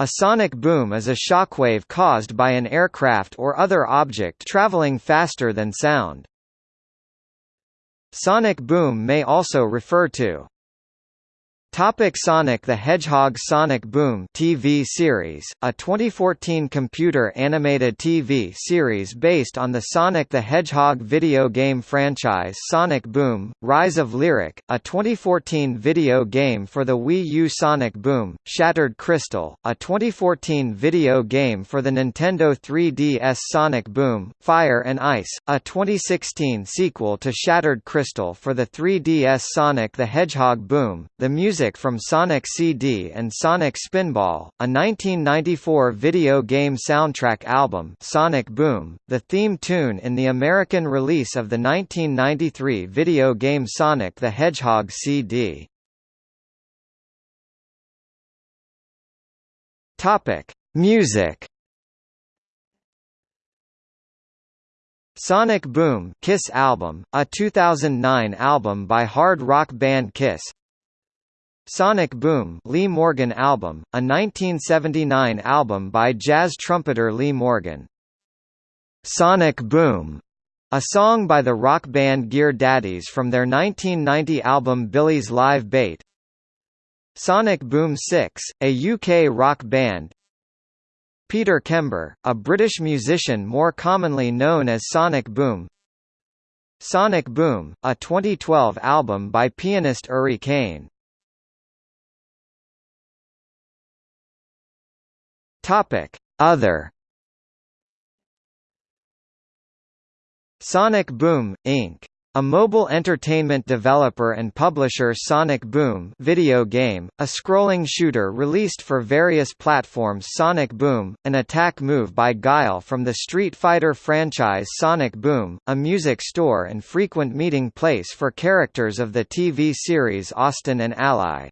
A sonic boom is a shockwave caused by an aircraft or other object traveling faster than sound. Sonic boom may also refer to Topic Sonic the Hedgehog Sonic Boom TV series, a 2014 computer animated TV series based on the Sonic the Hedgehog video game franchise Sonic Boom, Rise of Lyric, a 2014 video game for the Wii U Sonic Boom, Shattered Crystal, a 2014 video game for the Nintendo 3DS Sonic Boom, Fire and Ice, a 2016 sequel to Shattered Crystal for the 3DS Sonic the Hedgehog Boom, the music music from Sonic CD and Sonic Spinball, a 1994 video game soundtrack album Sonic Boom, the theme tune in the American release of the 1993 video game Sonic the Hedgehog CD. Music. Sonic Boom Kiss album, a 2009 album by hard rock band Kiss Sonic Boom Lee Morgan album, a 1979 album by jazz trumpeter Lee Morgan. Sonic Boom, a song by the rock band Gear Daddies from their 1990 album Billy's Live Bait. Sonic Boom 6, a UK rock band. Peter Kember, a British musician more commonly known as Sonic Boom. Sonic Boom, a 2012 album by pianist Uri Caine. Topic: Other Sonic Boom, Inc. A mobile entertainment developer and publisher Sonic Boom video game, a scrolling shooter released for various platforms Sonic Boom, an attack move by Guile from the Street Fighter franchise Sonic Boom, a music store and frequent meeting place for characters of the TV series Austin and Ally.